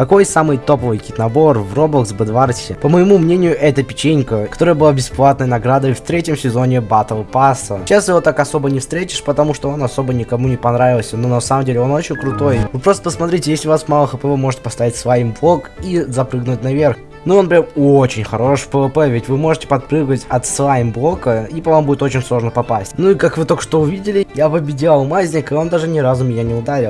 Какой самый топовый кит-набор в Roblox Bedwars? По моему мнению, это печенька, которая была бесплатной наградой в третьем сезоне Battle Pass. Сейчас его так особо не встретишь, потому что он особо никому не понравился, но на самом деле он очень крутой. Вы просто посмотрите, если у вас мало хп, вы можете поставить слайм блок и запрыгнуть наверх. Ну, он прям очень хорош в ПВП, ведь вы можете подпрыгивать от слайм блока, и по вам будет очень сложно попасть. Ну и как вы только что увидели, я победил алмазник, и он даже ни разу меня не ударил.